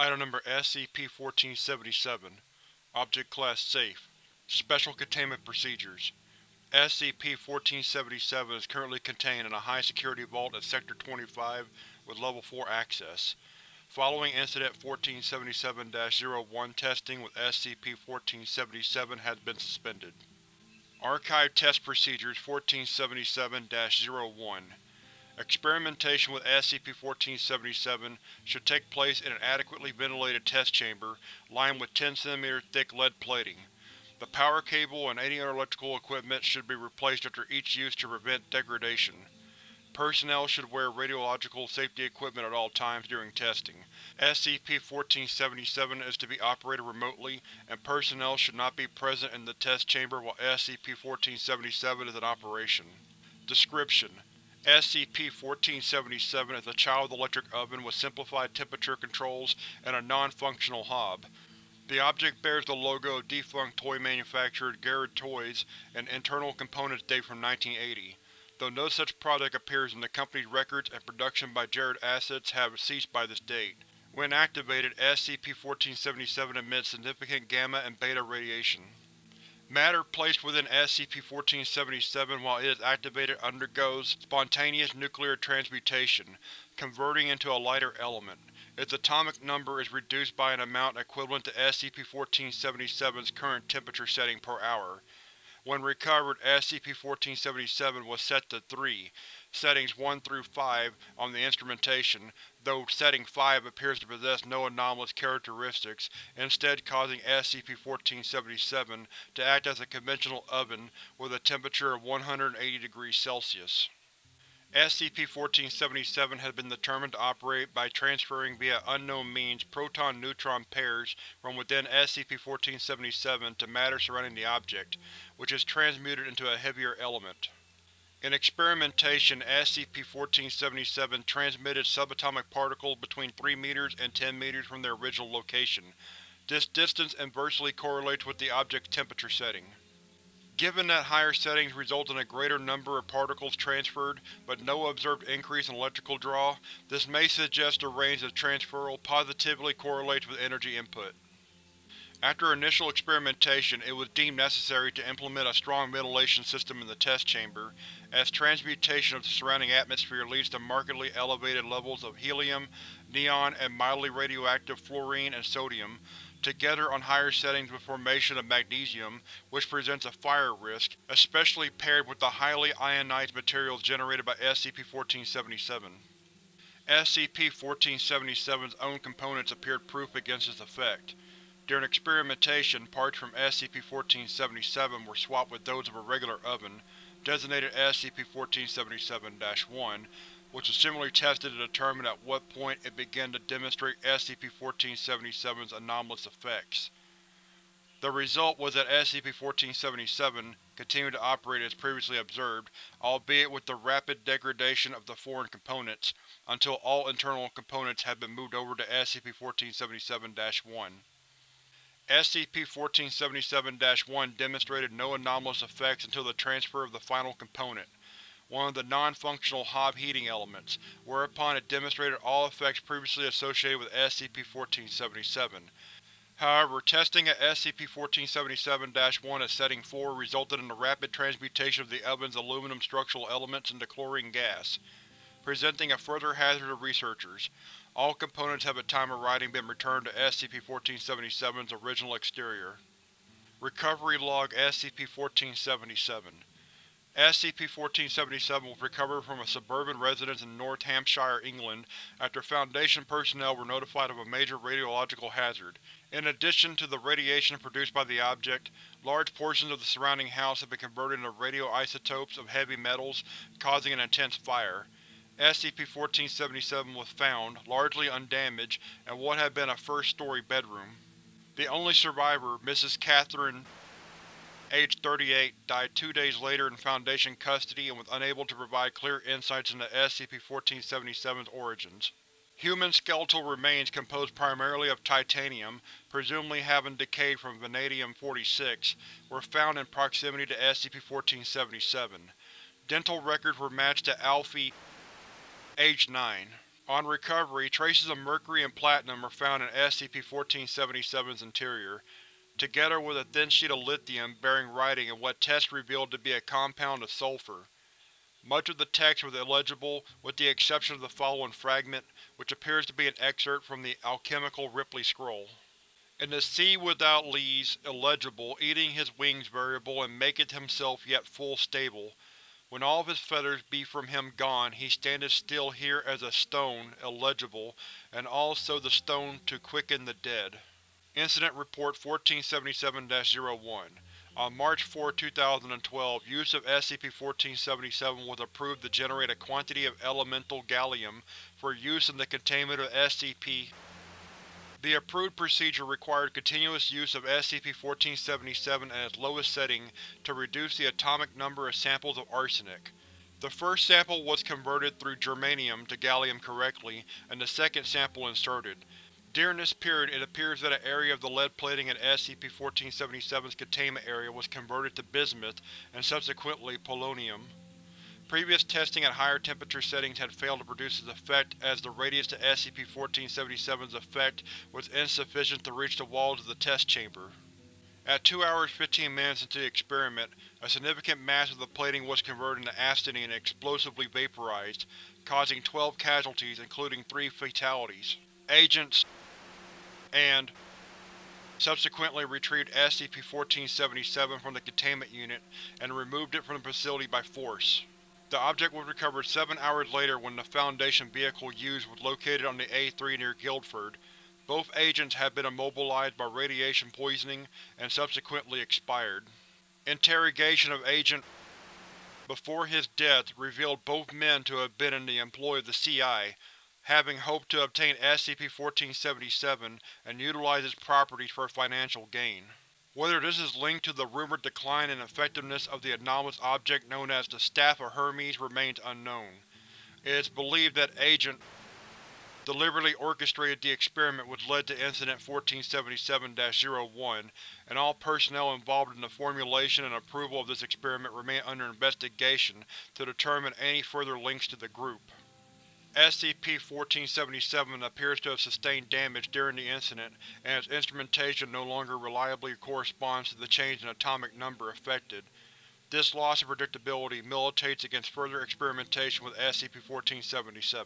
Item Number SCP-1477 Object Class Safe Special Containment Procedures SCP-1477 is currently contained in a high-security vault at Sector 25 with Level 4 access. Following Incident 1477-01 testing with SCP-1477 has been suspended. Archive Test Procedures 1477-01 Experimentation with SCP-1477 should take place in an adequately ventilated test chamber lined with 10 cm thick lead plating. The power cable and any other electrical equipment should be replaced after each use to prevent degradation. Personnel should wear radiological safety equipment at all times during testing. SCP-1477 is to be operated remotely, and personnel should not be present in the test chamber while SCP-1477 is in operation. Description: SCP-1477 is a child electric oven with simplified temperature controls and a non-functional hob. The object bears the logo of defunct toy manufacturer Garrod Toys and internal components date from 1980, though no such product appears in the company's records and production by Jarrod assets have ceased by this date. When activated, SCP-1477 emits significant gamma and beta radiation. Matter placed within SCP-1477 while it is activated undergoes spontaneous nuclear transmutation, converting into a lighter element. Its atomic number is reduced by an amount equivalent to SCP-1477's current temperature setting per hour. When recovered, SCP-1477 was set to 3, settings 1 through 5 on the instrumentation, though Setting 5 appears to possess no anomalous characteristics, instead causing SCP-1477 to act as a conventional oven with a temperature of 180 degrees Celsius. SCP-1477 has been determined to operate by transferring via unknown means proton-neutron pairs from within SCP-1477 to matter surrounding the object, which is transmuted into a heavier element. In experimentation, SCP-1477 transmitted subatomic particles between 3 meters and 10 meters from their original location. This distance inversely correlates with the object's temperature setting. Given that higher settings result in a greater number of particles transferred, but no observed increase in electrical draw, this may suggest the range of transferal positively correlates with energy input. After initial experimentation, it was deemed necessary to implement a strong ventilation system in the test chamber, as transmutation of the surrounding atmosphere leads to markedly elevated levels of helium, neon, and mildly radioactive fluorine and sodium, together on higher settings with formation of magnesium, which presents a fire risk, especially paired with the highly ionized materials generated by SCP-1477. SCP-1477's own components appeared proof against this effect. During experimentation, parts from SCP-1477 were swapped with those of a regular oven, designated SCP-1477-1, which was similarly tested to determine at what point it began to demonstrate SCP-1477's anomalous effects. The result was that SCP-1477 continued to operate as previously observed, albeit with the rapid degradation of the foreign components, until all internal components had been moved over to SCP-1477-1. SCP-1477-1 demonstrated no anomalous effects until the transfer of the final component, one of the non-functional Hob heating elements, whereupon it demonstrated all effects previously associated with SCP-1477. However, testing at SCP-1477-1 at Setting 4 resulted in the rapid transmutation of the oven's aluminum structural elements into chlorine gas, presenting a further hazard to researchers. All components have at time of writing been returned to SCP-1477's original exterior. Recovery Log SCP-1477 SCP-1477 was recovered from a suburban residence in North Hampshire, England, after Foundation personnel were notified of a major radiological hazard. In addition to the radiation produced by the object, large portions of the surrounding house have been converted into radioisotopes of heavy metals, causing an intense fire. SCP-1477 was found, largely undamaged, in what had been a first-story bedroom. The only survivor, Mrs. Catherine age 38, died two days later in Foundation custody and was unable to provide clear insights into SCP-1477's origins. Human skeletal remains composed primarily of titanium, presumably having decayed from vanadium-46, were found in proximity to SCP-1477. Dental records were matched to Alfie, age 9. On recovery, traces of mercury and platinum were found in SCP-1477's interior, together with a thin sheet of lithium bearing writing in what tests revealed to be a compound of sulfur. Much of the text was illegible with the exception of the following fragment, which appears to be an excerpt from the alchemical Ripley scroll. In the sea without lees, illegible, eating his wings variable and maketh himself yet full stable. When all of his feathers be from him gone, he standeth still here as a stone, illegible, and also the stone to quicken the dead. Incident Report 1477-01 On March 4, 2012, use of SCP-1477 was approved to generate a quantity of elemental gallium for use in the containment of SCP the approved procedure required continuous use of SCP-1477 at its lowest setting to reduce the atomic number of samples of arsenic. The first sample was converted through germanium to gallium correctly, and the second sample inserted. During this period, it appears that an area of the lead plating in SCP-1477's containment area was converted to bismuth and subsequently polonium. Previous testing at higher temperature settings had failed to produce its effect as the radius to SCP-1477's effect was insufficient to reach the walls of the test chamber. At 2 hours 15 minutes into the experiment, a significant mass of the plating was converted into astatine and explosively vaporized, causing 12 casualties including 3 fatalities. Agents and subsequently retrieved SCP-1477 from the containment unit and removed it from the facility by force. The object was recovered seven hours later when the Foundation vehicle used was located on the A3 near Guildford. Both agents had been immobilized by radiation poisoning and subsequently expired. Interrogation of Agent before his death revealed both men to have been in the employ of the CI, having hoped to obtain SCP-1477 and utilize its properties for financial gain. Whether this is linked to the rumored decline in effectiveness of the anomalous object known as the Staff of Hermes remains unknown. It is believed that Agent deliberately orchestrated the experiment which led to Incident 1477-01, and all personnel involved in the formulation and approval of this experiment remain under investigation to determine any further links to the group. SCP-1477 appears to have sustained damage during the incident, and its instrumentation no longer reliably corresponds to the change in atomic number affected. This loss of predictability militates against further experimentation with SCP-1477.